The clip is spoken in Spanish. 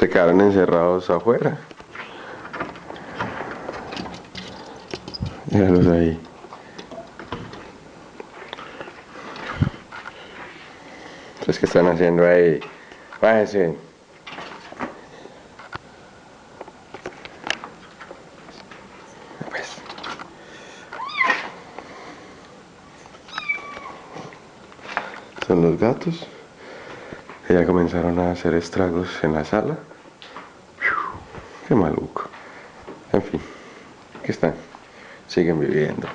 Se quedaron encerrados afuera. Míralos ahí. Entonces, ¿qué están haciendo ahí? Bájense. Pues. Son los gatos. Que Ya comenzaron a hacer estragos en la sala. Qué maluco. En fin, ¿qué están? Siguen viviendo.